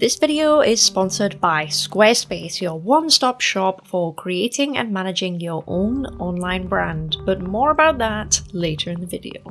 This video is sponsored by Squarespace, your one-stop shop for creating and managing your own online brand, but more about that later in the video.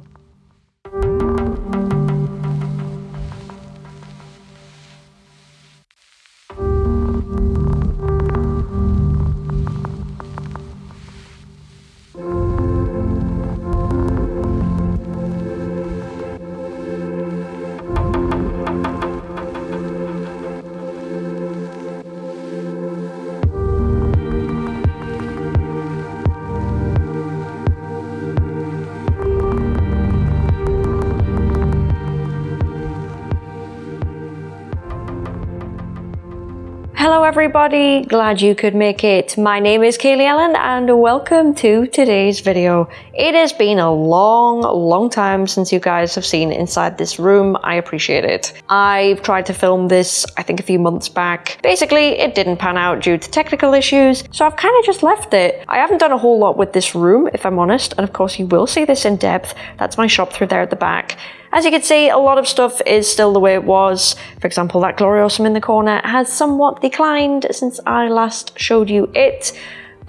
Everybody, glad you could make it. My name is Kaylee Ellen and welcome to today's video. It has been a long, long time since you guys have seen inside this room. I appreciate it. I've tried to film this, I think a few months back. Basically, it didn't pan out due to technical issues, so I've kind of just left it. I haven't done a whole lot with this room, if I'm honest, and of course you will see this in depth. That's my shop through there at the back. As you can see, a lot of stuff is still the way it was. For example, that Gloriosum in the corner has somewhat declined since I last showed you it.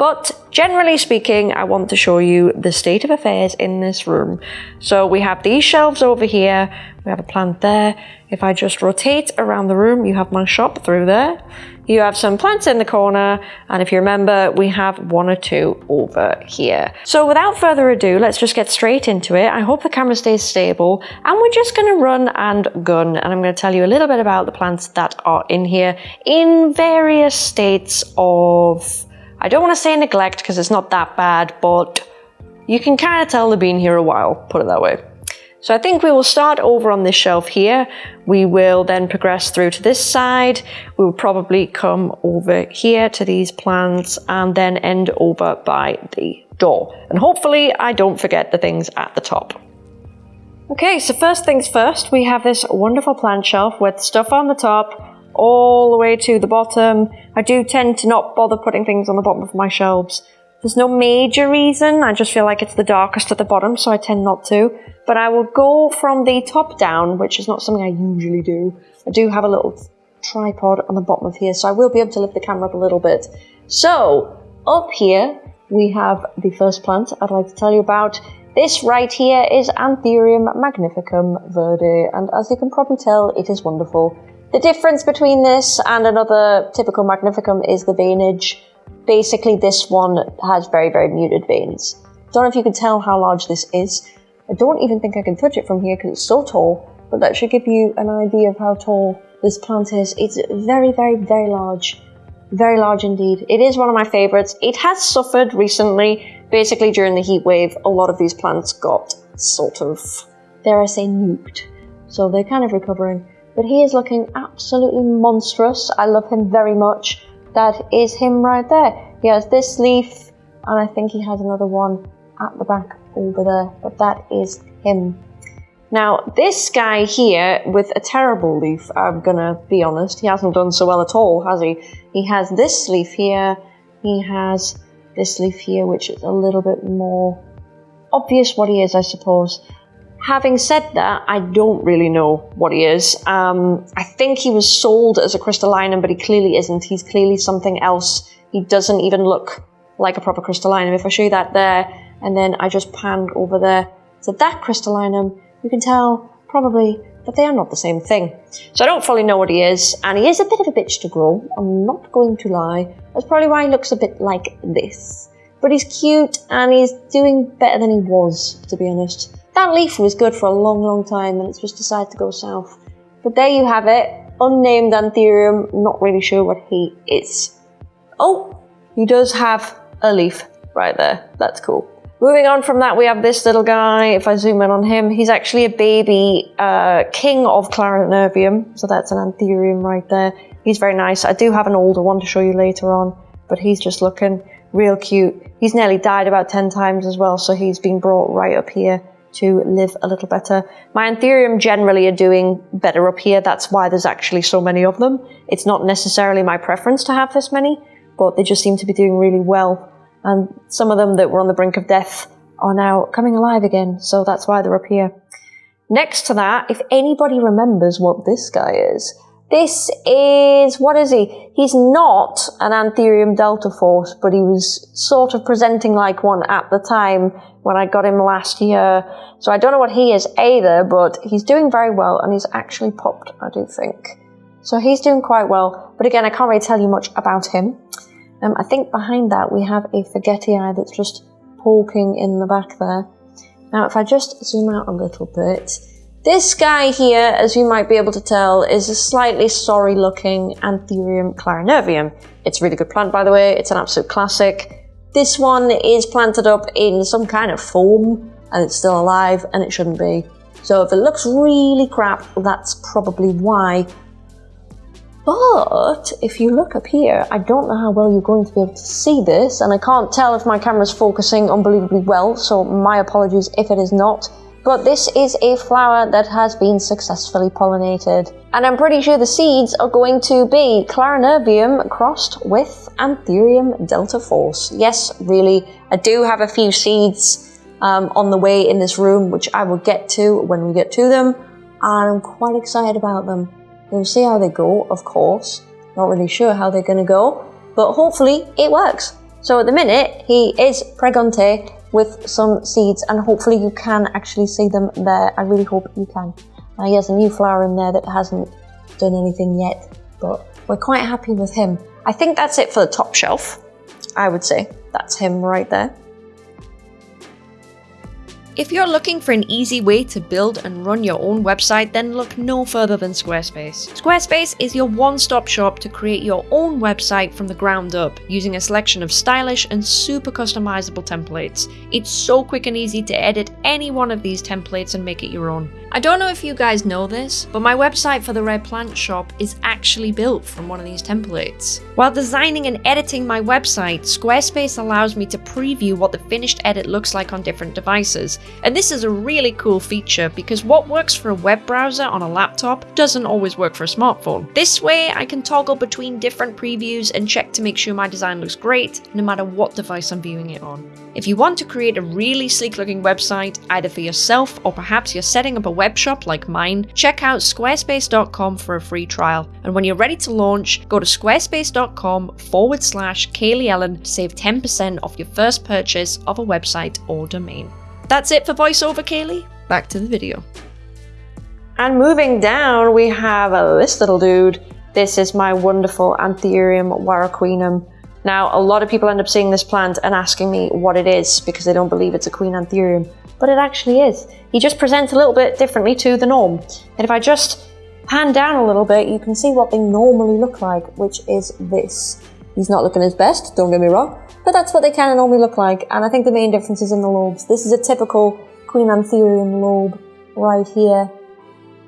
But generally speaking, I want to show you the state of affairs in this room. So we have these shelves over here, we have a plant there. If I just rotate around the room, you have my shop through there. You have some plants in the corner, and if you remember, we have one or two over here. So without further ado, let's just get straight into it. I hope the camera stays stable, and we're just gonna run and gun, and I'm gonna tell you a little bit about the plants that are in here in various states of I don't want to say neglect because it's not that bad, but you can kind of tell they've been here a while, put it that way. So I think we will start over on this shelf here. We will then progress through to this side. We will probably come over here to these plants and then end over by the door. And hopefully I don't forget the things at the top. Okay, so first things first, we have this wonderful plant shelf with stuff on the top, all the way to the bottom. I do tend to not bother putting things on the bottom of my shelves. There's no major reason, I just feel like it's the darkest at the bottom, so I tend not to. But I will go from the top down, which is not something I usually do. I do have a little tripod on the bottom of here, so I will be able to lift the camera up a little bit. So, up here, we have the first plant I'd like to tell you about. This right here is Anthurium magnificum verde, and as you can probably tell, it is wonderful. The difference between this and another typical Magnificum is the veinage. Basically, this one has very, very muted veins. Don't know if you can tell how large this is. I don't even think I can touch it from here because it's so tall, but that should give you an idea of how tall this plant is. It's very, very, very large. Very large indeed. It is one of my favorites. It has suffered recently. Basically, during the heat wave, a lot of these plants got sort of, dare I say, nuked. So they're kind of recovering but he is looking absolutely monstrous. I love him very much. That is him right there. He has this leaf, and I think he has another one at the back over there, but that is him. Now, this guy here with a terrible leaf, I'm gonna be honest, he hasn't done so well at all, has he? He has this leaf here, he has this leaf here, which is a little bit more obvious what he is, I suppose. Having said that, I don't really know what he is. Um, I think he was sold as a crystallinum, but he clearly isn't. He's clearly something else. He doesn't even look like a proper crystallinum. If I show you that there, and then I just panned over there to that crystallinum, you can tell probably that they are not the same thing. So I don't fully know what he is, and he is a bit of a bitch to grow. I'm not going to lie. That's probably why he looks a bit like this. But he's cute, and he's doing better than he was, to be honest. That leaf was good for a long, long time and it's just decided to go south. But there you have it. Unnamed Anthurium, not really sure what he is. Oh, he does have a leaf right there. That's cool. Moving on from that, we have this little guy. If I zoom in on him, he's actually a baby uh, king of Clarinervium. So that's an Anthurium right there. He's very nice. I do have an older one to show you later on, but he's just looking real cute. He's nearly died about 10 times as well, so he's been brought right up here to live a little better. My Anthurium generally are doing better up here. That's why there's actually so many of them. It's not necessarily my preference to have this many, but they just seem to be doing really well. And some of them that were on the brink of death are now coming alive again, so that's why they're up here. Next to that, if anybody remembers what this guy is, This is, what is he? He's not an Anthurium Delta Force, but he was sort of presenting like one at the time when I got him last year. So I don't know what he is either, but he's doing very well and he's actually popped, I do think. So he's doing quite well, but again, I can't really tell you much about him. Um, I think behind that we have a Forgetii that's just poking in the back there. Now, if I just zoom out a little bit, this guy here, as you might be able to tell, is a slightly sorry looking Anthurium clarinervium. It's a really good plant, by the way. It's an absolute classic. This one is planted up in some kind of foam and it's still alive and it shouldn't be. So if it looks really crap, that's probably why. But if you look up here, I don't know how well you're going to be able to see this, and I can't tell if my camera's focusing unbelievably well, so my apologies if it is not but this is a flower that has been successfully pollinated. And I'm pretty sure the seeds are going to be Clarinervium crossed with Anthurium delta force. Yes, really, I do have a few seeds um, on the way in this room, which I will get to when we get to them, and I'm quite excited about them. We'll see how they go, of course. Not really sure how they're going to go, but hopefully it works. So at the minute, he is Pregante with some seeds and hopefully you can actually see them there. I really hope you can. Now he has a new flower in there that hasn't done anything yet, but we're quite happy with him. I think that's it for the top shelf, I would say. That's him right there. If you're looking for an easy way to build and run your own website, then look no further than Squarespace. Squarespace is your one-stop shop to create your own website from the ground up, using a selection of stylish and super customizable templates. It's so quick and easy to edit any one of these templates and make it your own. I don't know if you guys know this, but my website for the Rare Plant Shop is actually built from one of these templates. While designing and editing my website, Squarespace allows me to preview what the finished edit looks like on different devices, and this is a really cool feature because what works for a web browser on a laptop doesn't always work for a smartphone. This way, I can toggle between different previews and check to make sure my design looks great, no matter what device I'm viewing it on. If you want to create a really sleek looking website, either for yourself or perhaps you're setting up a web shop like mine, check out squarespace.com for a free trial. And when you're ready to launch, go to squarespace.com forward slash Kaylee Ellen to save 10% off your first purchase of a website or domain. That's it for voiceover, Kaylee. Back to the video. And moving down, we have this little dude. This is my wonderful Anthurium warocqueanum. Now, a lot of people end up seeing this plant and asking me what it is because they don't believe it's a Queen Anthurium but it actually is. He just presents a little bit differently to the norm. And if I just pan down a little bit, you can see what they normally look like, which is this. He's not looking his best, don't get me wrong, but that's what they kind of normally look like. And I think the main difference is in the lobes. This is a typical Queen Anthurium lobe right here.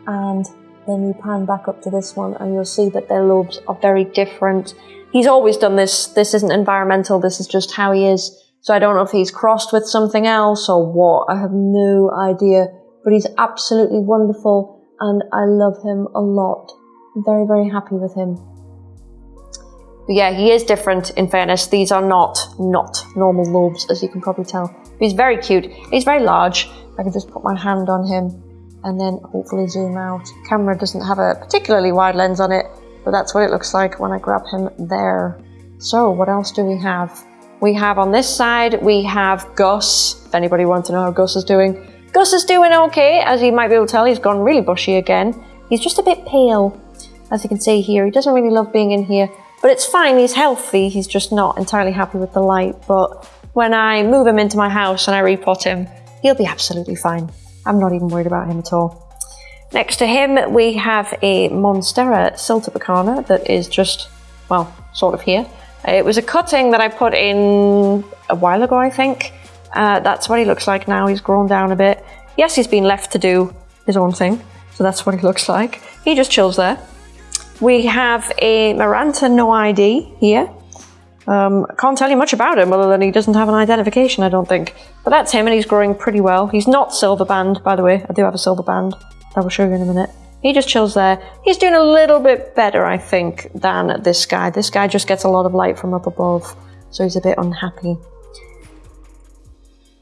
And then you pan back up to this one and you'll see that their lobes are very different. He's always done this. This isn't environmental. This is just how he is. So I don't know if he's crossed with something else or what. I have no idea. But he's absolutely wonderful and I love him a lot. Very, very happy with him. But yeah, he is different in fairness. These are not, not normal lobes, as you can probably tell. But he's very cute. He's very large. I can just put my hand on him and then hopefully zoom out. Camera doesn't have a particularly wide lens on it, but that's what it looks like when I grab him there. So what else do we have? We have on this side, we have Gus. If anybody wants to know how Gus is doing. Gus is doing okay, as you might be able to tell, he's gone really bushy again. He's just a bit pale, as you can see here. He doesn't really love being in here, but it's fine, he's healthy. He's just not entirely happy with the light, but when I move him into my house and I repot him, he'll be absolutely fine. I'm not even worried about him at all. Next to him, we have a Monstera Siltepecana that is just, well, sort of here. It was a cutting that I put in a while ago, I think. Uh, that's what he looks like now. He's grown down a bit. Yes, he's been left to do his own thing. So that's what he looks like. He just chills there. We have a Maranta No ID here. Um, can't tell you much about him other than he doesn't have an identification, I don't think. But that's him and he's growing pretty well. He's not silver band, by the way. I do have a silver band. I will show you in a minute. He just chills there. He's doing a little bit better, I think, than this guy. This guy just gets a lot of light from up above, so he's a bit unhappy.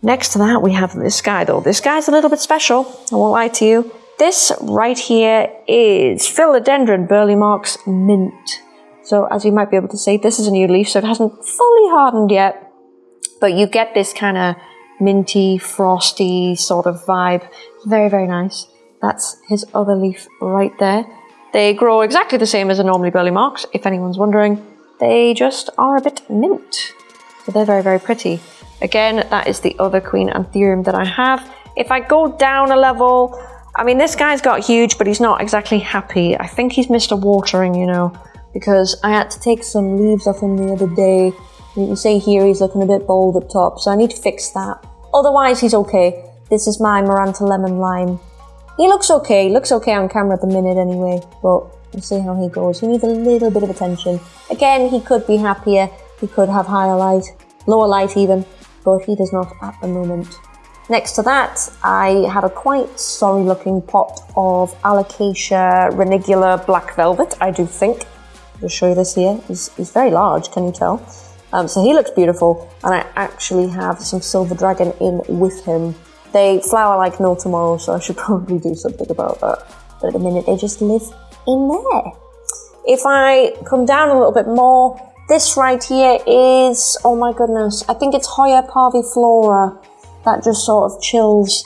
Next to that, we have this guy, though. This guy's a little bit special, I won't lie to you. This right here is Philodendron Burle Marx Mint. So as you might be able to see, this is a new leaf, so it hasn't fully hardened yet, but you get this kind of minty, frosty sort of vibe. Very, very nice. That's his other leaf right there. They grow exactly the same as a normally Burle Marx, if anyone's wondering. They just are a bit mint. So they're very, very pretty. Again, that is the other Queen Anthurium that I have. If I go down a level, I mean, this guy's got huge, but he's not exactly happy. I think he's missed a watering, you know because I had to take some leaves off him the other day. You can see here he's looking a bit bald up top, so I need to fix that. Otherwise, he's okay. This is my Maranta Lemon Lime. He looks okay, he looks okay on camera at the minute anyway, but we'll see how he goes. He needs a little bit of attention. Again, he could be happier, he could have higher light, lower light even, but he does not at the moment. Next to that, I have a quite sorry looking pot of Alocasia reginula black velvet, I do think. I'll show you this here. He's, he's very large, can you tell? Um, so he looks beautiful, and I actually have some silver dragon in with him. They flower like no tomorrow, so I should probably do something about that. But at the minute, they just live in there. If I come down a little bit more, this right here is, oh my goodness, I think it's Hoya parviflora that just sort of chills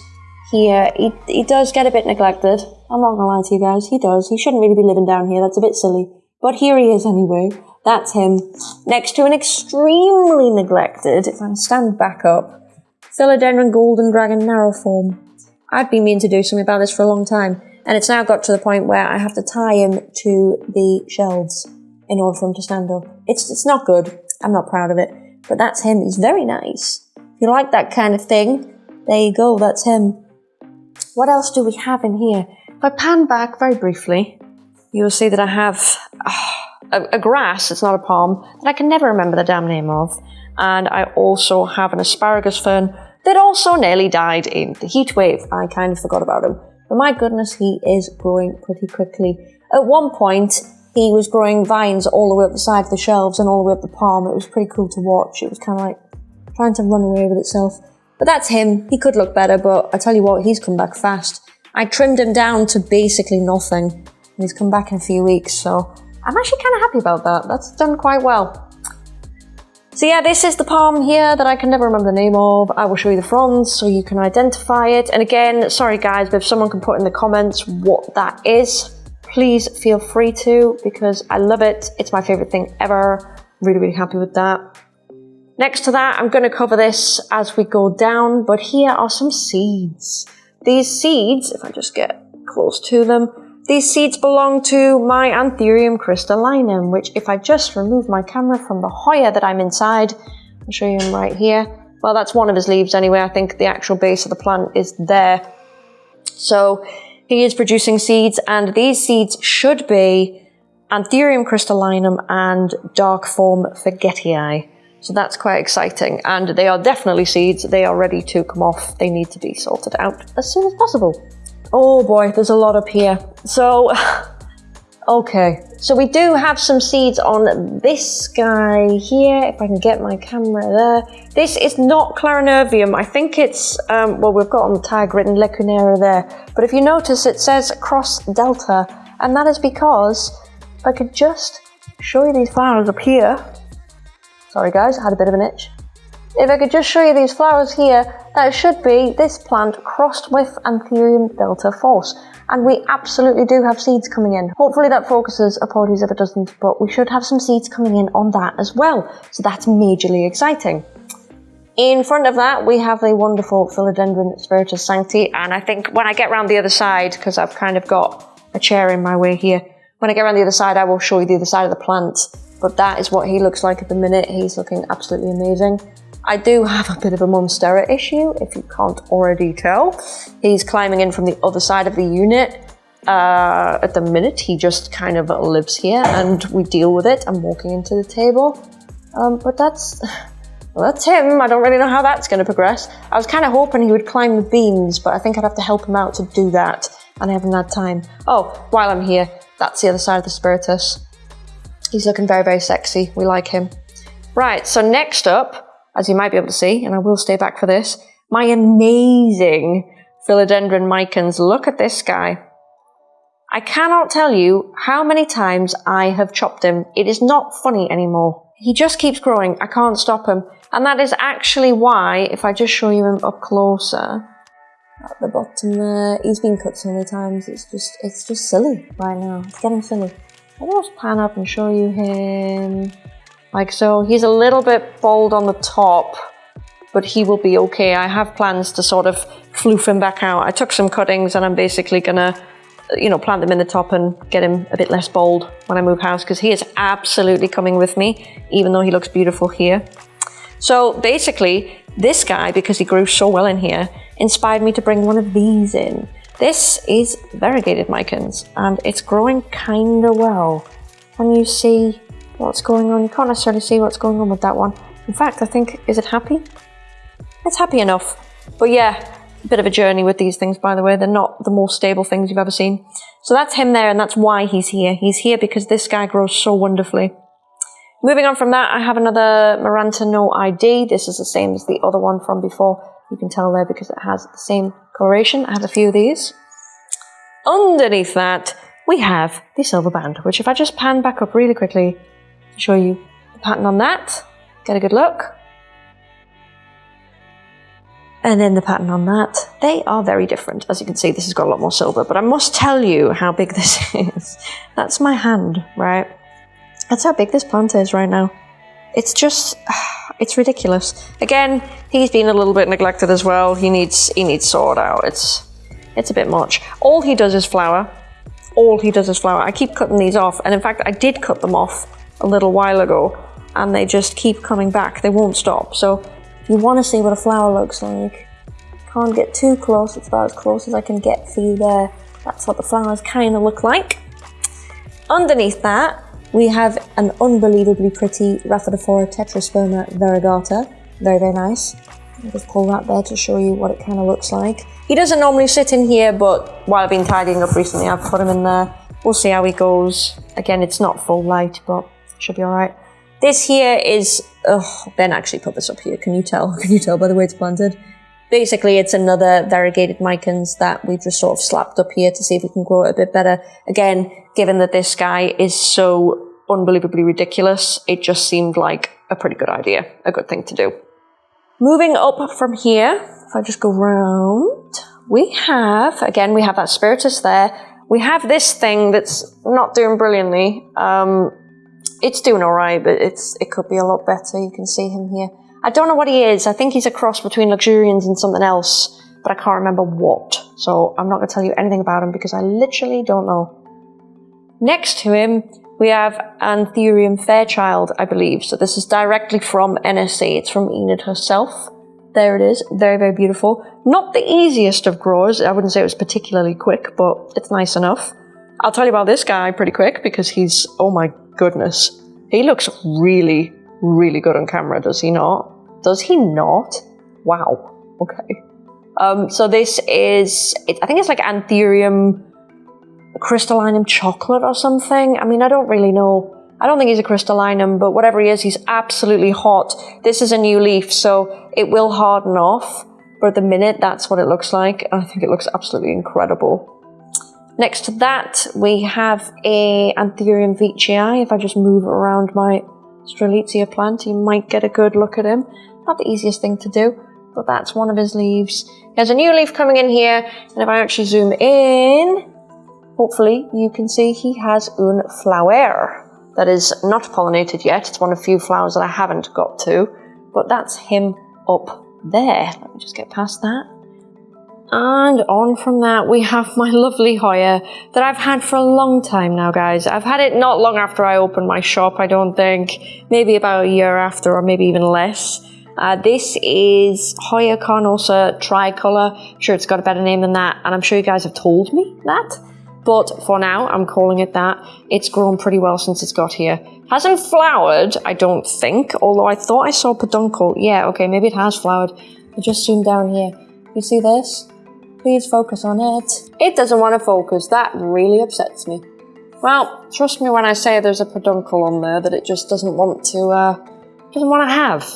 here. He, he does get a bit neglected. I'm not gonna lie to you guys, he does. He shouldn't really be living down here, that's a bit silly. But here he is anyway. That's him. Next to an extremely neglected, if I stand back up, Philodendron Golden Dragon Narrow Form. I've been meaning to do something about this for a long time, and it's now got to the point where I have to tie him to the shelves in order for him to stand up. It's, it's not good. I'm not proud of it. But that's him. He's very nice. If you like that kind of thing, there you go. That's him. What else do we have in here? If I pan back very briefly, you'll see that I have ah, a, a, grass, it's not a palm, that I can never remember the damn name of. And I also have an asparagus fern that also nearly died in the heat wave. I kind of forgot about him. But my goodness, he is growing pretty quickly. At one point, he was growing vines all the way up the side of the shelves and all the way up the palm. It was pretty cool to watch. It was kind of like trying to run away with itself. But that's him. He could look better, but I tell you what, he's come back fast. I trimmed him down to basically nothing And he's come back in a few weeks, so I'm actually kind of happy about that. That's done quite well. So yeah, this is the palm here that I can never remember the name of. I will show you the fronds so you can identify it. And again, sorry guys, but if someone can put in the comments what that is, please feel free to because I love it. It's my favorite thing ever. Really, really happy with that. Next to that, I'm going to cover this as we go down, but here are some seeds. These seeds, if I just get close to them, these seeds belong to my Anthurium crystallinum, which if I just remove my camera from the Hoya that I'm inside, I'll show you him right here. Well, that's one of his leaves anyway. I think the actual base of the plant is there. So he is producing seeds and these seeds should be Anthurium crystallinum and dark form Forgetii. So that's quite exciting. And they are definitely seeds. They are ready to come off. They need to be sorted out as soon as possible. Oh boy, there's a lot up here. So, okay. So we do have some seeds on this guy here, if I can get my camera there. This is not Clarinervium. I think it's, um, well, we've got on the tag written leuconeurum there. But if you notice, it says Cross Delta. And that is because if I could just show you these flowers up here. Sorry guys, I had a bit of an itch. If I could just show you these flowers here, that should be this plant crossed with Anthurium delta force. And we absolutely do have seeds coming in. Hopefully that focuses, apologies if it doesn't, but we should have some seeds coming in on that as well. So that's majorly exciting. In front of that, we have the wonderful Philodendron Spiritus Sancti, and I think when I get around the other side, because I've kind of got a chair in my way here, when I get around the other side, I will show you the other side of the plant. But that is what he looks like at the minute. He's looking absolutely amazing. I do have a bit of a Monstera issue, if you can't already tell. He's climbing in from the other side of the unit. Uh, at the minute, he just kind of lives here and we deal with it. I'm walking into the table. Um, but that's, well, that's him. I don't really know how that's going to progress. I was kind of hoping he would climb the beams, but I think I'd have to help him out to do that. And I haven't had time. Oh, while I'm here, that's the other side of the Spiritus. He's looking very, very sexy. We like him. Right, so next up, as you might be able to see, and I will stay back for this, my amazing philodendron micans. Look at this guy. I cannot tell you how many times I have chopped him. It is not funny anymore. He just keeps growing. I can't stop him. And that is actually why, if I just show you him up closer, at the bottom there, he's been cut so many times, it's just, it's just silly right now. It's getting silly. I'll just pan up and show you him. Like so, he's a little bit bald on the top, but he will be okay. I have plans to sort of floof him back out. I took some cuttings and I'm basically gonna you know, plant them in the top and get him a bit less bold when I move house because he is absolutely coming with me, even though he looks beautiful here. So basically, this guy, because he grew so well in here, inspired me to bring one of these in. This is variegated micans and it's growing kinda well. Can you see what's going on? You can't necessarily see what's going on with that one. In fact, I think, is it happy? It's happy enough. But yeah, a bit of a journey with these things, by the way. They're not the most stable things you've ever seen. So that's him there, and that's why he's here. He's here because this guy grows so wonderfully. Moving on from that, I have another Maranta No ID. This is the same as the other one from before. You can tell there because it has the same coloration. I have a few of these. Underneath that, we have the silver band, which if I just pan back up really quickly, show you the pattern on that, get a good look and then the pattern on that. They are very different. As you can see, this has got a lot more silver, but I must tell you how big this is. That's my hand, right? That's how big this plant is right now. It's just, it's ridiculous. Again, he's been a little bit neglected as well. He needs, he needs sorted out. It's, it's a bit much. All he does is flower. All he does is flower. I keep cutting these off, and in fact, I did cut them off a little while ago, and they just keep coming back. They won't stop. So you want to see what a flower looks like. Can't get too close, it's about as close as I can get for you there. That's what the flowers kind of look like. Underneath that, we have an unbelievably pretty Rhaphidophora tetrasperma variegata. Very, very nice. I'll just pull that there to show you what it kind of looks like. He doesn't normally sit in here, but while I've been tidying up recently, I've put him in there. We'll see how he goes. Again, it's not full light, but should be all right. This here is, oh, Ben actually put this up here. Can you tell? Can you tell by the way it's planted? Basically, it's another variegated micans that we've just sort of slapped up here to see if we can grow it a bit better. Again, given that this guy is so unbelievably ridiculous, it just seemed like a pretty good idea, a good thing to do. Moving up from here, if I just go round, we have, again, we have that spiritus there. We have this thing that's not doing brilliantly. Um, it's doing all right, but it's it could be a lot better. You can see him here. I don't know what he is. I think he's a cross between luxurians and something else, but I can't remember what. So I'm not going to tell you anything about him because I literally don't know. Next to him, we have Anthurium Fairchild, I believe. So this is directly from NSE. It's from Enid herself. There it is. Very, very beautiful. Not the easiest of growers. I wouldn't say it was particularly quick, but it's nice enough. I'll tell you about this guy pretty quick because he's, oh my goodness. He looks really, really good on camera, does he not? Does he not? Wow. Okay. Um, so this is, it, I think it's like Anthurium crystallinum chocolate or something. I mean, I don't really know. I don't think he's a crystallinum, but whatever he is, he's absolutely hot. This is a new leaf, so it will harden off. But at the minute, that's what it looks like. I think it looks absolutely incredible. Next to that, we have a Anthurium veitchii. If I just move around my Strelitzia plant, you might get a good look at him. Not the easiest thing to do, but that's one of his leaves. He has a new leaf coming in here, and if I actually zoom in, hopefully you can see he has un flower that is not pollinated yet. It's one of the few flowers that I haven't got to, but that's him up there. Let me just get past that. And on from that, we have my lovely Hoya that I've had for a long time now, guys. I've had it not long after I opened my shop, I don't think. Maybe about a year after, or maybe even less. Uh, this is Hoya carnosa tricolor. I'm sure it's got a better name than that, and I'm sure you guys have told me that. But for now, I'm calling it that. It's grown pretty well since it's got here. Hasn't flowered, I don't think, although I thought I saw peduncle. Yeah, okay, maybe it has flowered. I just zoomed down here. You see this? Please focus on it. It doesn't want to focus. That really upsets me. Well, trust me when I say there's a peduncle on there that it just doesn't want to, uh, doesn't want to have.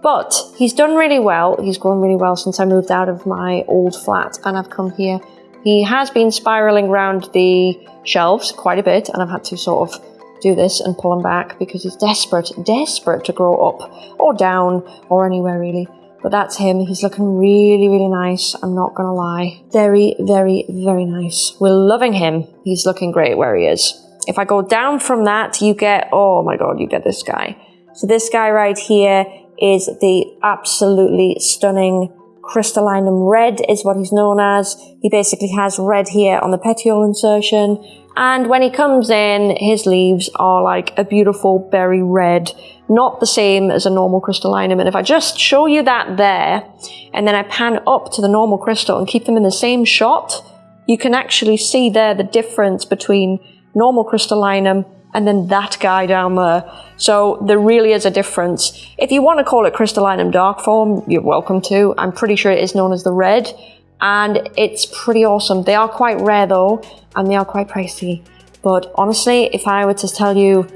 But he's done really well. He's grown really well since I moved out of my old flat and I've come here. He has been spiraling around the shelves quite a bit and I've had to sort of do this and pull him back because he's desperate, desperate to grow up or down or anywhere really. But that's him. He's looking really, really nice. I'm not gonna lie. Very, very, very nice. We're loving him. He's looking great where he is. If I go down from that, you get, oh my God, you get this guy. So this guy right here is the absolutely stunning crystallinum red is what he's known as. He basically has red here on the petiole insertion. And when he comes in, his leaves are like a beautiful berry red, not the same as a normal crystallinum. And if I just show you that there, and then I pan up to the normal crystal and keep them in the same shot, you can actually see there the difference between normal crystallinum and then that guy down there. So there really is a difference. If you want to call it crystallinum dark form, you're welcome to. I'm pretty sure it is known as the red and it's pretty awesome. They are quite rare though and they are quite pricey. But honestly, if I were to tell you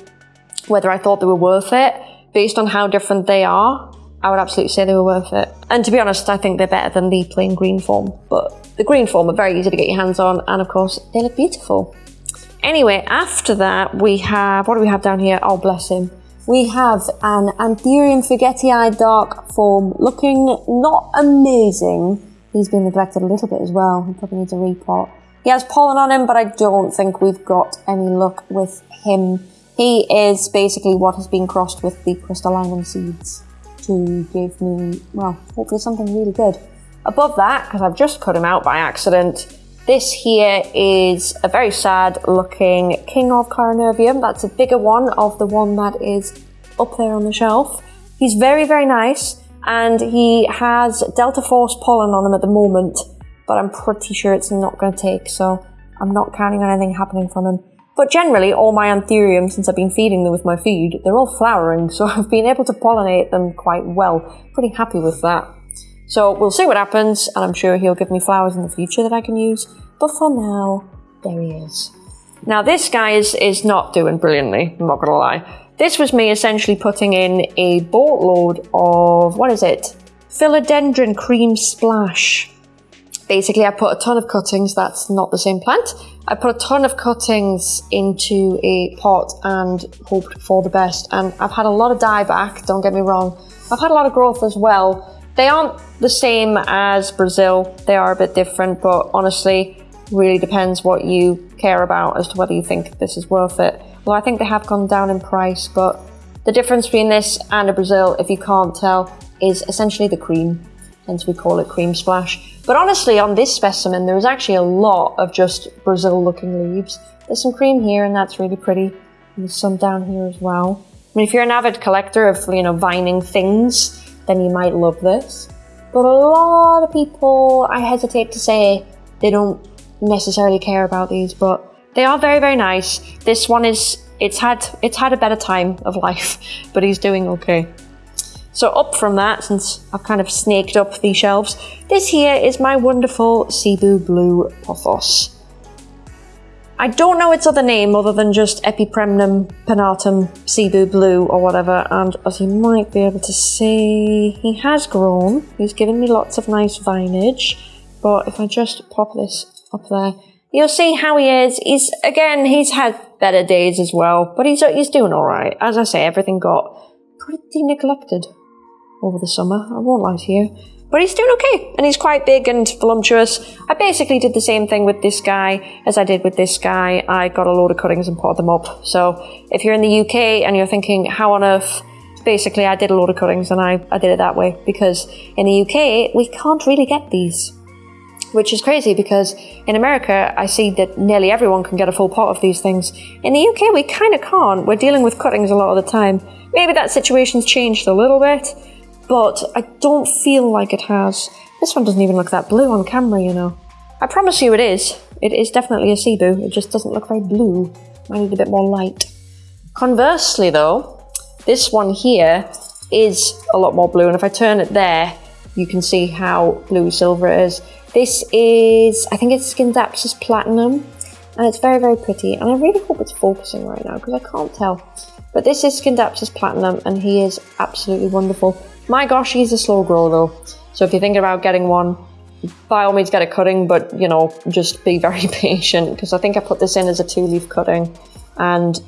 whether I thought they were worth it, based on how different they are, I would absolutely say they were worth it. And to be honest, I think they're better than the plain green form. But the green form are very easy to get your hands on and of course they look beautiful. Anyway, after that, we have, what do we have down here? Oh, bless him. We have an Anthurium forgetii dark form looking not amazing. He's been neglected a little bit as well. He probably needs a repot. He has pollen on him, but I don't think we've got any luck with him. He is basically what has been crossed with the crystallinum seeds to give me, well, hopefully something really good. Above that, because I've just cut him out by accident, this here is a very sad looking King of Clarinervium. That's a bigger one of the one that is up there on the shelf. He's very, very nice and he has Delta Force pollen on him at the moment, but I'm pretty sure it's not going to take, so I'm not counting on anything happening from him. But generally, all my anthurium, since I've been feeding them with my feed, they're all flowering, so I've been able to pollinate them quite well. Pretty happy with that. So we'll see what happens, and I'm sure he'll give me flowers in the future that I can use. But for now, there he is. Now this guy is, is not doing brilliantly, I'm not gonna lie. This was me essentially putting in a boatload of, what is it? Philodendron Cream Splash. Basically, I put a ton of cuttings, that's not the same plant. I put a ton of cuttings into a pot and hoped for the best. And I've had a lot of dieback, don't get me wrong. I've had a lot of growth as well, they aren't the same as Brazil. They are a bit different, but honestly, really depends what you care about as to whether you think this is worth it. Well, I think they have gone down in price, but the difference between this and a Brazil, if you can't tell, is essentially the cream. Hence we call it cream splash. But honestly, on this specimen, there is actually a lot of just Brazil looking leaves. There's some cream here and that's really pretty. And there's some down here as well. I mean, if you're an avid collector of, you know, vining things, then you might love this. But a lot of people, I hesitate to say, they don't necessarily care about these, but they are very, very nice. This one is, it's had, it's had a better time of life, but he's doing okay. So up from that, since I've kind of snaked up these shelves, this here is my wonderful Cebu Blue Pothos. I don't know its other name other than just Epipremnum Pinnatum Cebu Blue or whatever, and as you might be able to see, he has grown. He's given me lots of nice vinage, but if I just pop this up there, you'll see how he is. He's, again, he's had better days as well, but he's, he's doing alright. As I say, everything got pretty neglected over the summer, I won't lie to you. But he's doing okay, and he's quite big and voluptuous. I basically did the same thing with this guy as I did with this guy. I got a load of cuttings and potted them up. So if you're in the UK and you're thinking, how on earth basically I did a load of cuttings and I, I did it that way because in the UK we can't really get these. Which is crazy because in America I see that nearly everyone can get a full pot of these things. In the UK we kind of can't. We're dealing with cuttings a lot of the time. Maybe that situation's changed a little bit, but I don't feel like it has. This one doesn't even look that blue on camera, you know. I promise you it is. It is definitely a Cebu, it just doesn't look very blue. I need a bit more light. Conversely though, this one here is a lot more blue, and if I turn it there, you can see how blue silver it is. This is, I think it's Scindapsus Platinum, and it's very, very pretty, and I really hope it's focusing right now, because I can't tell. But this is Scindapsus Platinum, and he is absolutely wonderful. My gosh, he's a slow grower though. So if you're thinking about getting one, by all means get a cutting, but you know, just be very patient because I think I put this in as a two leaf cutting and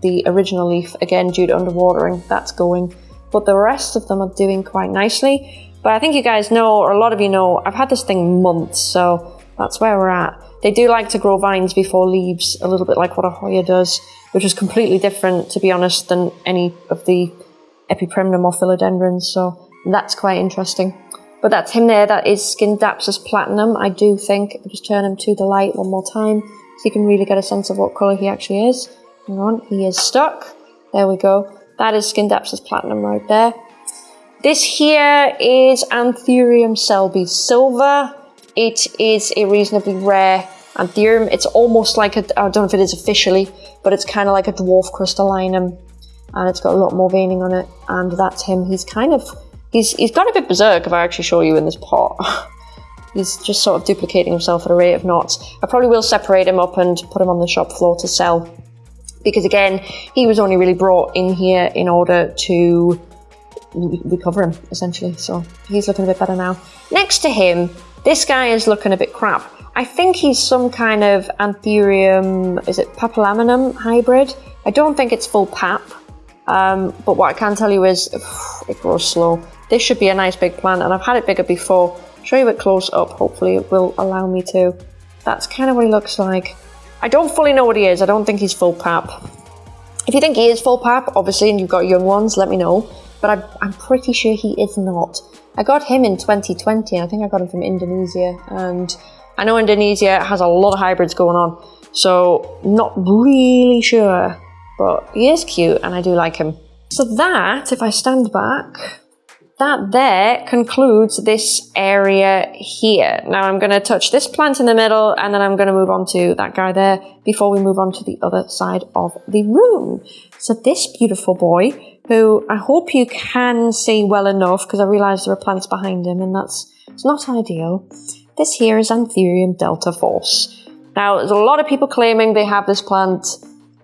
the original leaf, again, due to underwatering, that's going. But the rest of them are doing quite nicely. But I think you guys know, or a lot of you know, I've had this thing months, so that's where we're at. They do like to grow vines before leaves, a little bit like what a Hoya does, which is completely different, to be honest, than any of the Epipremnum or philodendrons. So that's quite interesting. But that's him there. That is Scindapsus platinum. I do think. I'll just turn him to the light one more time so you can really get a sense of what colour he actually is. Hang on, he is stuck. There we go. That is Scindapsus platinum right there. This here is Anthurium selby silver. It is a reasonably rare Anthurium. It's almost like a, I don't know if it is officially, but it's kind of like a dwarf crystallinum. And it's got a lot more veining on it. And that's him. He's kind of, he's, he's got a bit berserk if I actually show you in this pot. he's just sort of duplicating himself at a rate of knots. I probably will separate him up and put him on the shop floor to sell because again, he was only really brought in here in order to recover him, essentially. So he's looking a bit better now. Next to him, this guy is looking a bit crap. I think he's some kind of Anthurium, is it Papillium hybrid? I don't think it's full pap, um, but what I can tell you is it grows slow. This should be a nice big plant, and I've had it bigger before. show you it close up, hopefully it will allow me to. That's kind of what he looks like. I don't fully know what he is. I don't think he's full pap. If you think he is full pap, obviously, and you've got young ones, let me know. But I'm, I'm pretty sure he is not. I got him in 2020. I think I got him from Indonesia. And I know Indonesia has a lot of hybrids going on. So not really sure. But he is cute and I do like him. So that, if I stand back, that there concludes this area here. Now I'm going to touch this plant in the middle and then I'm going to move on to that guy there before we move on to the other side of the room. So this beautiful boy, who I hope you can see well enough because I realise there are plants behind him and that's it's not ideal. This here is Anthurium delta force. Now there's a lot of people claiming they have this plant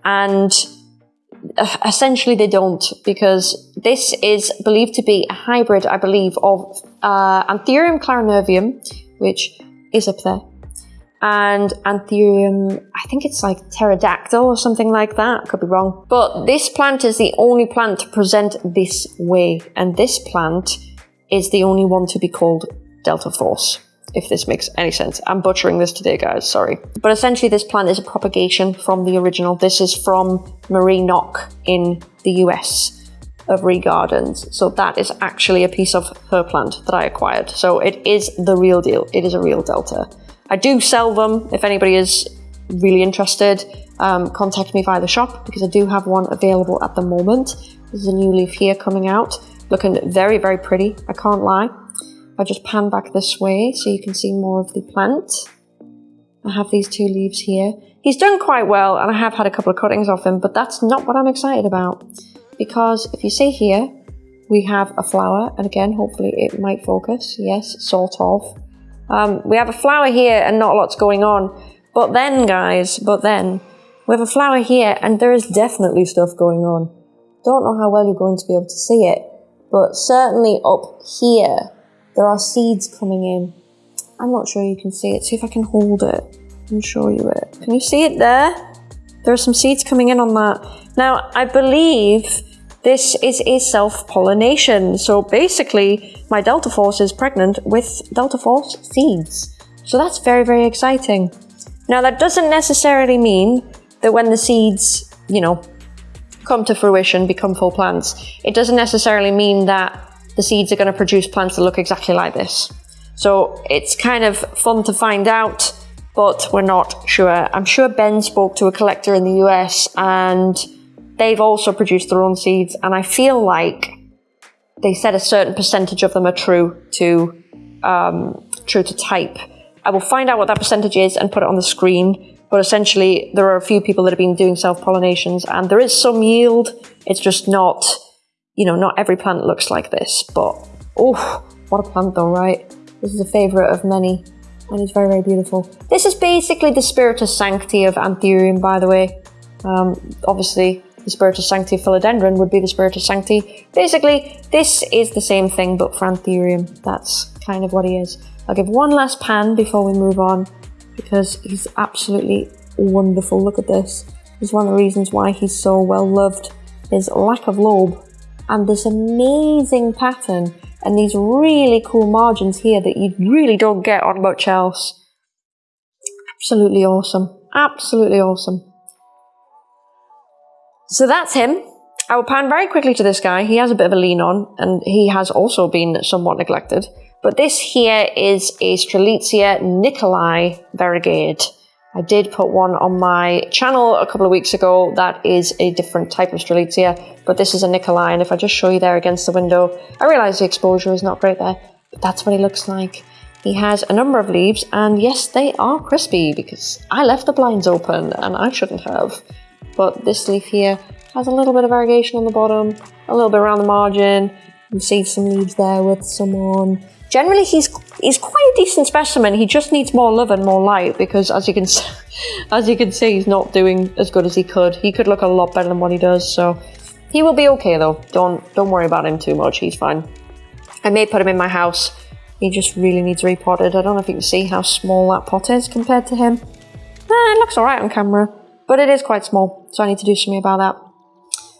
and essentially they don't because this is believed to be a hybrid, I believe, of uh, Anthurium clarinervium, which is up there, and Anthurium, I think it's like pterodactyl or something like that, could be wrong. But this plant is the only plant to present this way, and this plant is the only one to be called Delta Force if this makes any sense. I'm butchering this today, guys, sorry. But essentially this plant is a propagation from the original. This is from Marie Nock in the US of Ree Gardens. So that is actually a piece of her plant that I acquired. So it is the real deal. It is a real Delta. I do sell them if anybody is really interested. Um, contact me via the shop because I do have one available at the moment. There's a new leaf here coming out, looking very, very pretty. I can't lie. I just pan back this way so you can see more of the plant. I have these two leaves here. He's done quite well and I have had a couple of cuttings off him, but that's not what I'm excited about. Because if you see here, we have a flower, and again, hopefully it might focus. Yes, sort of. Um, we have a flower here and not a lot's going on. But then, guys, but then, we have a flower here and there is definitely stuff going on. Don't know how well you're going to be able to see it, but certainly up here, there are seeds coming in. I'm not sure you can see it. See if I can hold it and show you it. Can you see it there? There are some seeds coming in on that. Now, I believe this is a self-pollination. So basically, my Delta Force is pregnant with Delta Force seeds. So that's very, very exciting. Now, that doesn't necessarily mean that when the seeds, you know, come to fruition, become full plants, it doesn't necessarily mean that the seeds are going to produce plants that look exactly like this. So it's kind of fun to find out, but we're not sure. I'm sure Ben spoke to a collector in the US and they've also produced their own seeds. And I feel like they said a certain percentage of them are true to, um, true to type. I will find out what that percentage is and put it on the screen. But essentially, there are a few people that have been doing self-pollinations and there is some yield. It's just not you know, not every plant looks like this, but oh, what a plant though, right? This is a favourite of many, and it's very, very beautiful. This is basically the Spiritus Sancti of Anthurium, by the way. Um, obviously, the Spiritus Sancti philodendron would be the Spiritus Sancti. Basically, this is the same thing but for Anthurium. That's kind of what he is. I'll give one last pan before we move on because he's absolutely wonderful. Look at this. Is one of the reasons why he's so well loved. His lack of lobe and this amazing pattern and these really cool margins here that you really don't get on much else. Absolutely awesome. Absolutely awesome. So that's him. I will pan very quickly to this guy. He has a bit of a lean on, and he has also been somewhat neglected. But this here is a Strelitzia Nicolai variegate. I did put one on my channel a couple of weeks ago that is a different type of Strelitzia, but this is a Nicolai, and if I just show you there against the window, I realise the exposure is not great there, but that's what he looks like. He has a number of leaves, and yes, they are crispy because I left the blinds open and I shouldn't have. But this leaf here has a little bit of variegation on the bottom, a little bit around the margin. You see some leaves there with some on. Generally, he's he's quite a decent specimen. He just needs more love and more light because, as you can as you can see, he's not doing as good as he could. He could look a lot better than what he does. So he will be okay though. Don't don't worry about him too much. He's fine. I may put him in my house he just really needs repotted. I don't know if you can see how small that pot is compared to him. Eh, it looks alright on camera, but it is quite small, so I need to do something about that.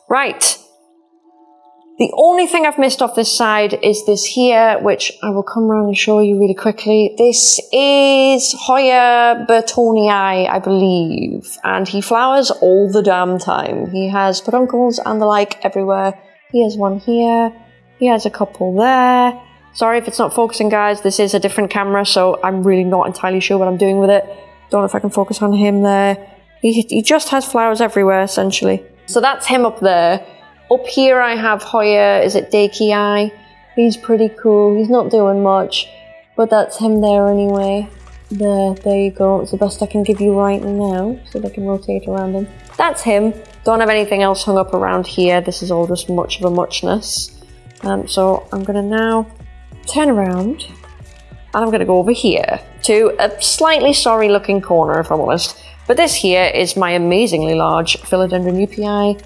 Right. The only thing I've missed off this side is this here, which I will come around and show you really quickly. This is Hoya burtonii, I believe, and he flowers all the damn time. He has peduncles and the like everywhere. He has one here, he has a couple there, Sorry if it's not focusing guys, this is a different camera so I'm really not entirely sure what I'm doing with it. Don't know if I can focus on him there. He, he just has flowers everywhere essentially. So that's him up there. Up here I have Hoya, is it Dakii? He's pretty cool, he's not doing much, but that's him there anyway. There, there you go, it's the best I can give you right now, so they can rotate around him. That's him. Don't have anything else hung up around here, this is all just much of a muchness. Um, so I'm gonna now turn around, and I'm going to go over here to a slightly sorry looking corner, if I'm honest. But this here is my amazingly large Philodendron joepii.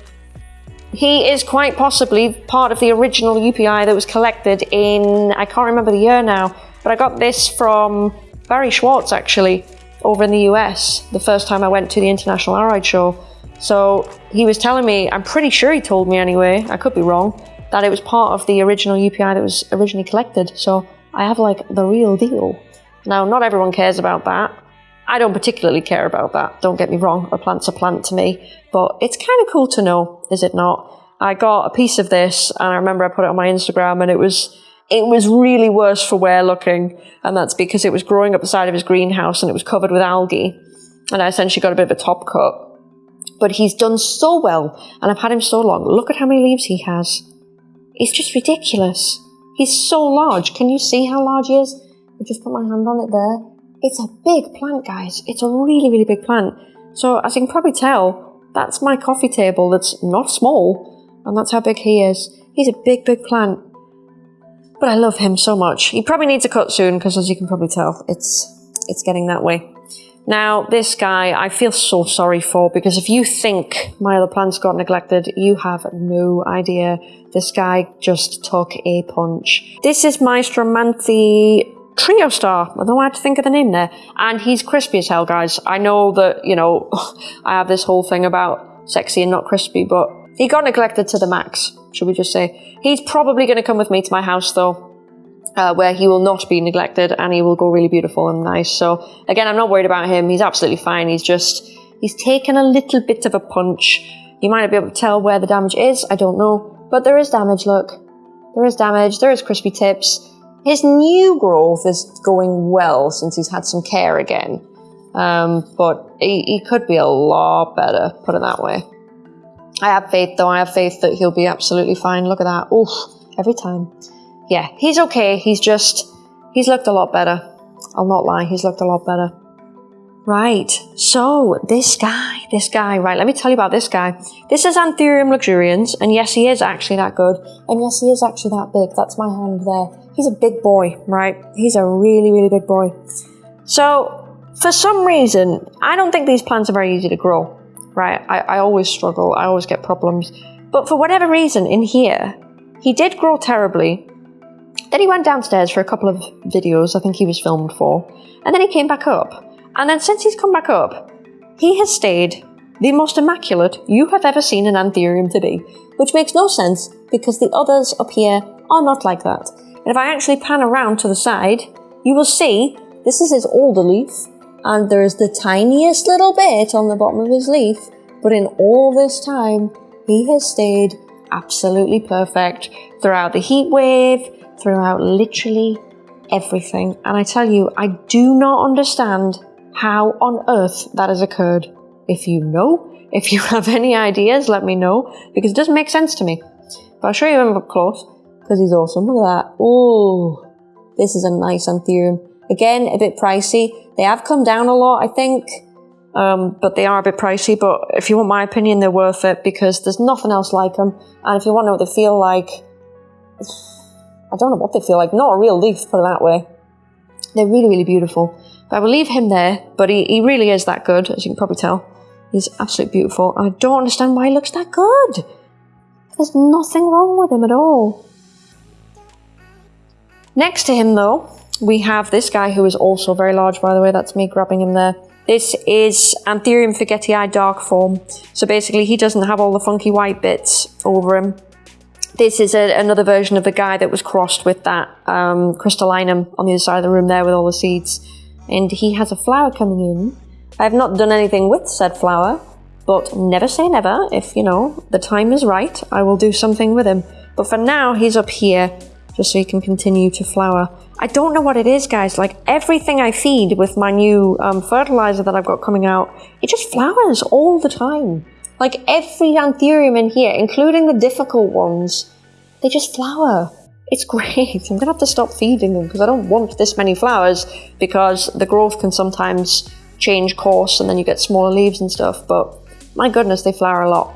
He is quite possibly part of the original joepii that was collected in, I can't remember the year now, but I got this from Barry Schwartz actually, over in the US, the first time I went to the International Aroid Show. So he was telling me, I'm pretty sure he told me anyway, I could be wrong, that it was part of the original joepii that was originally collected. So I have like the real deal. Now, not everyone cares about that. I don't particularly care about that. Don't get me wrong. A plant's a plant to me, but it's kind of cool to know, is it not? I got a piece of this and I remember I put it on my Instagram and it was it was really worse for wear looking, and that's because it was growing up the side of his greenhouse and it was covered with algae. And I essentially got a bit of a top cut. But he's done so well, and I've had him so long. Look at how many leaves he has. It's just ridiculous. He's so large. Can you see how large he is? I just put my hand on it there. It's a big plant, guys. It's a really, really big plant. So as you can probably tell, that's my coffee table that's not small. And that's how big he is. He's a big, big plant. But I love him so much. He probably needs a cut soon because as you can probably tell, it's it's getting that way. Now, this guy, I feel so sorry for because if you think my other plants got neglected, you have no idea. This guy just took a punch. This is my Stromanthe Trio Star. I don't know how to think of the name there. And he's crispy as hell, guys. I know that, you know, I have this whole thing about sexy and not crispy, but he got neglected to the max, should we just say. He's probably going to come with me to my house, though uh, where he will not be neglected and he will go really beautiful and nice. So again, I'm not worried about him. He's absolutely fine. He's just, he's taken a little bit of a punch. You might not be able to tell where the damage is. I don't know, but there is damage. Look, there is damage. There is crispy tips. His new growth is going well since he's had some care again. Um, but he, he could be a lot better, put it that way. I have faith though. I have faith that he'll be absolutely fine. Look at that. Oof, every time yeah, he's okay. He's just, he's looked a lot better. I'll not lie, he's looked a lot better. Right, so this guy, this guy, right, let me tell you about this guy. This is Anthurium luxurians, and yes, he is actually that good, and yes, he is actually that big. That's my hand there. He's a big boy, right? He's a really, really big boy. So, for some reason, I don't think these plants are very easy to grow. right? I, I always struggle, I always get problems. But for whatever reason, in here, he did grow terribly. Then he went downstairs for a couple of videos I think he was filmed for, and then he came back up. And then since he's come back up, he has stayed the most immaculate you have ever seen an anthurium to be, which makes no sense because the others up here are not like that. And if I actually pan around to the side, you will see this is his older leaf, and there's the tiniest little bit on the bottom of his leaf, but in all this time, he has stayed absolutely perfect throughout the heat wave, throughout literally everything. And I tell you, I do not understand how on earth that has occurred. If you know, if you have any ideas, let me know, because it doesn't make sense to me. But I'll show you him up close, because he's awesome. Look at that. Oh, this is a nice anthurium. Again, a bit pricey. They have come down a lot, I think, um, but they are a bit pricey. But if you want my opinion, they're worth it because there's nothing else like them. And if you want to know what they feel like, I don't know what they feel like. Not a real leaf, put it that way. They're really, really beautiful. But I will leave him there, but he, he really is that good, as you can probably tell. He's absolutely beautiful. I don't understand why he looks that good. There's nothing wrong with him at all. Next to him, though, we have this guy who is also very large, by the way. That's me grabbing him there. This is Anthurium forgetii dark form. So basically, he doesn't have all the funky white bits over him. This is a, another version of the guy that was crossed with that um, crystallinum on the other side of the room there with all the seeds. And he has a flower coming in. I have not done anything with said flower, but never say never. If, you know, the time is right, I will do something with him. But for now, he's up here just so he can continue to flower. I don't know what it is, guys. Like everything I feed with my new um, fertilizer that I've got coming out, it just flowers all the time. Like every anthurium in here, including the difficult ones, they just flower. It's great. I'm gonna have to stop feeding them because I don't want this many flowers because the growth can sometimes change course and then you get smaller leaves and stuff. But my goodness, they flower a lot.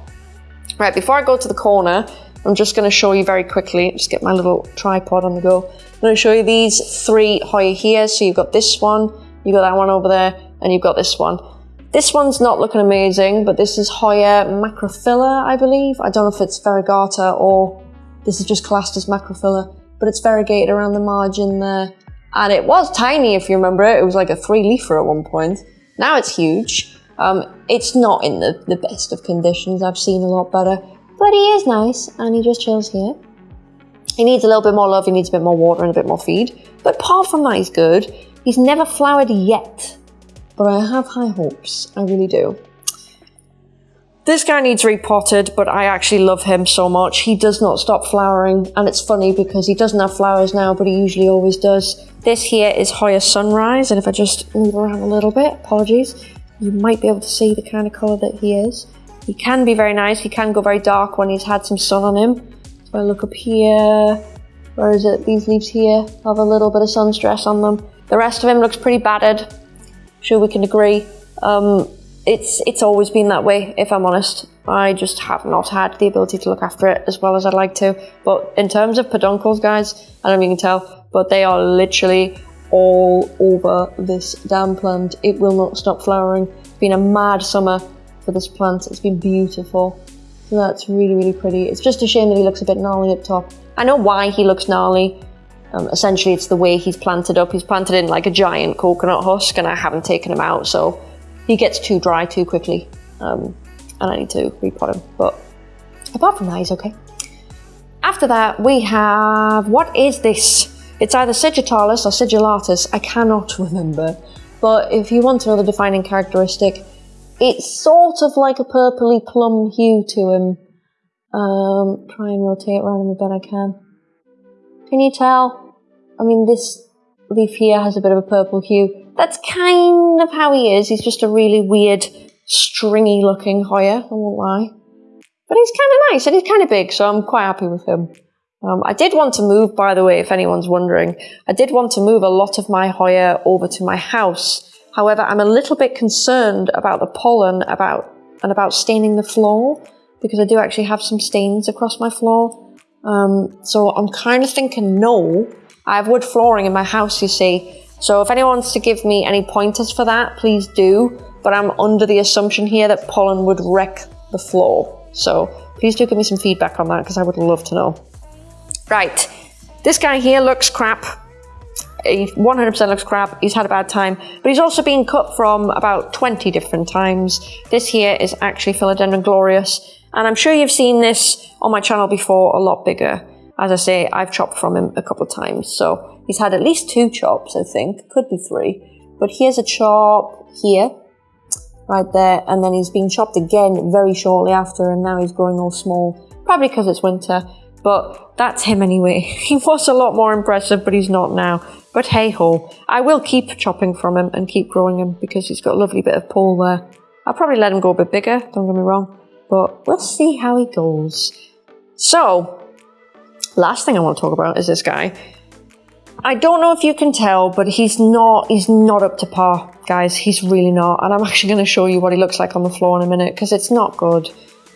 Right, before I go to the corner, I'm just going to show you very quickly, just get my little tripod on the go. I'm going to show you these three Hoya here. So you've got this one, you've got that one over there, and you've got this one. This one's not looking amazing, but this is Hoya macrophylla, I believe. I don't know if it's variegata or this is just classed as macrophylla, but it's variegated around the margin there. And it was tiny, if you remember it. It was like a three leafer at one point. Now it's huge. Um, it's not in the, the best of conditions. I've seen a lot better. But he is nice and he just chills here. He needs a little bit more love, he needs a bit more water and a bit more feed. But apart from that, he's good. He's never flowered yet, but I have high hopes. I really do. This guy needs repotted, but I actually love him so much. He does not stop flowering, and it's funny because he doesn't have flowers now, but he usually always does. This here is Hoya Sunrise, and if I just move around a little bit, apologies, you might be able to see the kind of colour that he is. He can be very nice. He can go very dark when he's had some sun on him. So I look up here. Where is it? These leaves here have a little bit of sun stress on them. The rest of him looks pretty battered. Sure we can agree. Um, it's it's always been that way, if I'm honest. I just have not had the ability to look after it as well as I'd like to. But in terms of peduncles, guys, I don't know if you can tell, but they are literally all over this damn plant. It will not stop flowering. It's been a mad summer for this plant. It's been beautiful. So that's really, really pretty. It's just a shame that he looks a bit gnarly up top. I know why he looks gnarly. Um, essentially, it's the way he's planted up. He's planted in like a giant coconut husk, and I haven't taken him out, so he gets too dry too quickly. Um, and I need to repot him. But apart from that, he's okay. After that, we have what is this? It's either Sigitalis or Sigillatus. I cannot remember. But if you want to know the defining characteristic, it's sort of like a purpley plum hue to him. Um, try and rotate around him a bit I can. Can you tell? I mean, this leaf here has a bit of a purple hue. That's kind of how he is. He's just a really weird, stringy looking Hoya, I won't lie. But he's kind of nice and he's kind of big, so I'm quite happy with him. Um, I did want to move, by the way, if anyone's wondering. I did want to move a lot of my Hoya over to my house However, I'm a little bit concerned about the pollen about and about staining the floor because I do actually have some stains across my floor. Um, so I'm kind of thinking no. I have wood flooring in my house, you see. So if anyone wants to give me any pointers for that, please do. but I'm under the assumption here that pollen would wreck the floor. So please do give me some feedback on that because I would love to know. Right, this guy here looks crap. He 100% looks crap. He's had a bad time, but he's also been cut from about 20 different times. This here is actually Philodendron gloriosum, and I'm sure you've seen this on my channel before, a lot bigger. As I say, I've chopped from him a couple of times, so he's had at least two chops, I think. Could be three. But here's a chop here, right there, and then he's been chopped again very shortly after, and now he's growing all small, probably because it's winter. But that's him anyway. He was a lot more impressive, but he's not now. But hey ho, I will keep chopping from him and keep growing him because he's got a lovely bit of pole there. I'll probably let him go a bit bigger, don't get me wrong, but we'll see how he goes. So, last thing I want to talk about is this guy. I don't know if you can tell, but he's not he's not up to par, guys. He's really not. And I'm actually going to show you what he looks like on the floor in a minute because it's not good.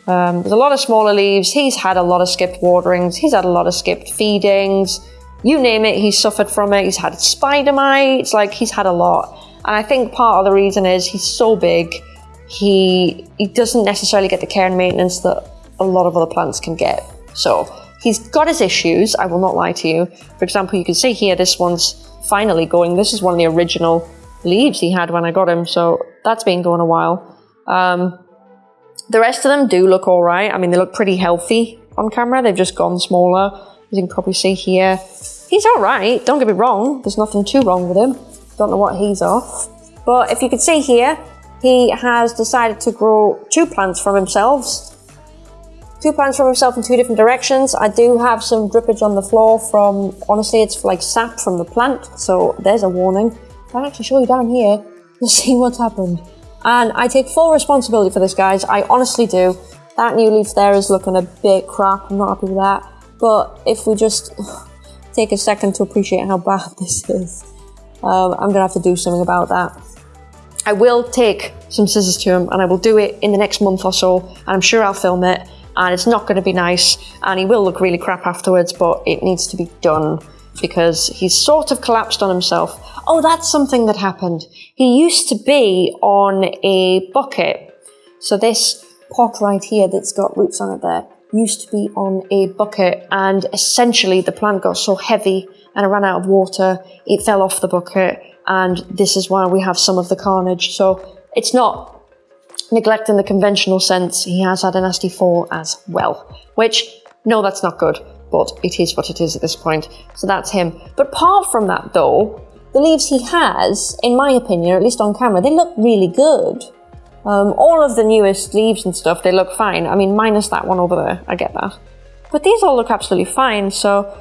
Um, there's a lot of smaller leaves. He's had a lot of skipped waterings. He's had a lot of skipped feedings. You name it, he's suffered from it. He's had spider mites. Like he's had a lot. And I think part of the reason is he's so big. He he doesn't necessarily get the care and maintenance that a lot of other plants can get. So He's got his issues, I will not lie to you. For example, you can see here, this one's finally going. This is one of the original leaves he had when I got him, so that's been going a while. Um, the rest of them do look all right. I mean, they look pretty healthy on camera. They've just gone smaller. As you can probably see here. He's all right, don't get me wrong. There's nothing too wrong with him. Don't know what he's off. But if you can see here, he has decided to grow two plants from himself two plants from himself in two different directions. I do have some drippage on the floor from, honestly, it's like sap from the plant. So there's a warning. I'll actually show you down here. You'll see what's happened. And I take full responsibility for this, guys. I honestly do. That new leaf there is looking a bit crap. I'm not happy with that. But if we just take a second to appreciate how bad this is, um, I'm going to have to do something about that. I will take some scissors to him and I will do it in the next month or so. And I'm sure I'll film it and it's not going to be nice and he will look really crap afterwards but it needs to be done because he's sort of collapsed on himself. Oh, that's something that happened. He used to be on a bucket. So this pot right here that's got roots on it there used to be on a bucket and essentially the plant got so heavy and it ran out of water, it fell off the bucket and this is why we have some of the carnage. So it's not neglecting the conventional sense, he has had a nasty fall as well. Which, no, that's not good, but it is what it is at this point. So that's him. But apart from that, though, the leaves he has, in my opinion, at least on camera, they look really good. Um, all of the newest leaves and stuff, they look fine. I mean, minus that one over there, I get that. But these all look absolutely fine, so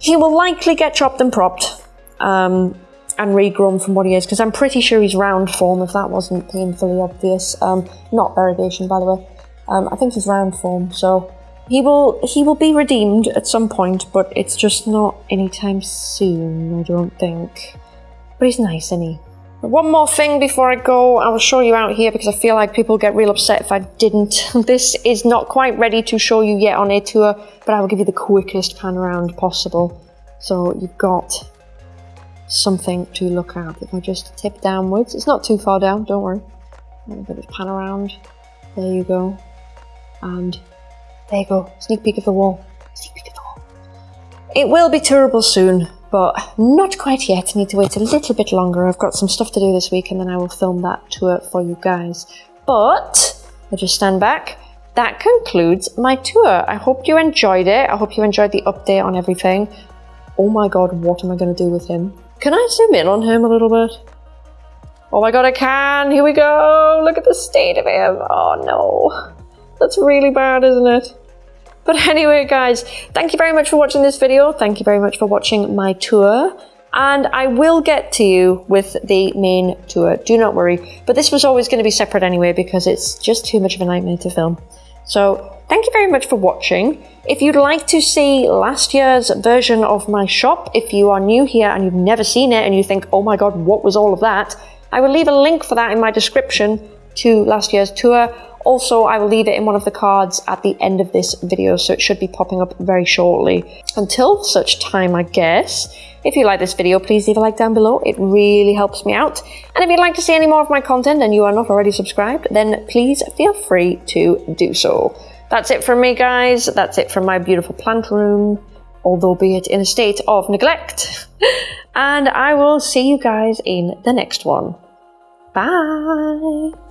he will likely get chopped and propped. Um, and regrown from what he is, because I'm pretty sure he's round form, if that wasn't painfully obvious. Um, not variegation, by the way. Um, I think he's round form, so he will he will be redeemed at some point, but it's just not anytime soon, I don't think. But he's nice, isn't he? One more thing before I go, I will show you out here because I feel like people get real upset if I didn't. this is not quite ready to show you yet on a tour, but I will give you the quickest pan around possible. So you've got something to look at. If I just tip downwards, it's not too far down, don't worry. I'm going to pan around. There you go. And there you go. Sneak peek of the wall. Sneak peek of the wall. It will be tourable soon, but not quite yet. I need to wait a little bit longer. I've got some stuff to do this week and then I will film that tour for you guys. But, I just stand back. That concludes my tour. I hope you enjoyed it. I hope you enjoyed the update on everything. Oh my god, what am I going to do with him? Can I zoom in on him a little bit? Oh my god, I can! Here we go! Look at the state of him! Oh no. That's really bad, isn't it? But anyway, guys, thank you very much for watching this video. Thank you very much for watching my tour. And I will get to you with the main tour. Do not worry. But this was always going to be separate anyway because it's just too much of a nightmare to film. So thank you very much for watching. If you'd like to see last year's version of my shop, if you are new here and you've never seen it and you think, oh my god, what was all of that? I will leave a link for that in my description to last year's tour. Also, I will leave it in one of the cards at the end of this video, so it should be popping up very shortly. Until such time, I guess, if you like this video, please leave a like down below. It really helps me out. And if you'd like to see any more of my content and you are not already subscribed, then please feel free to do so. That's it from me, guys. That's it from my beautiful plant room although be it in a state of neglect. and I will see you guys in the next one. Bye!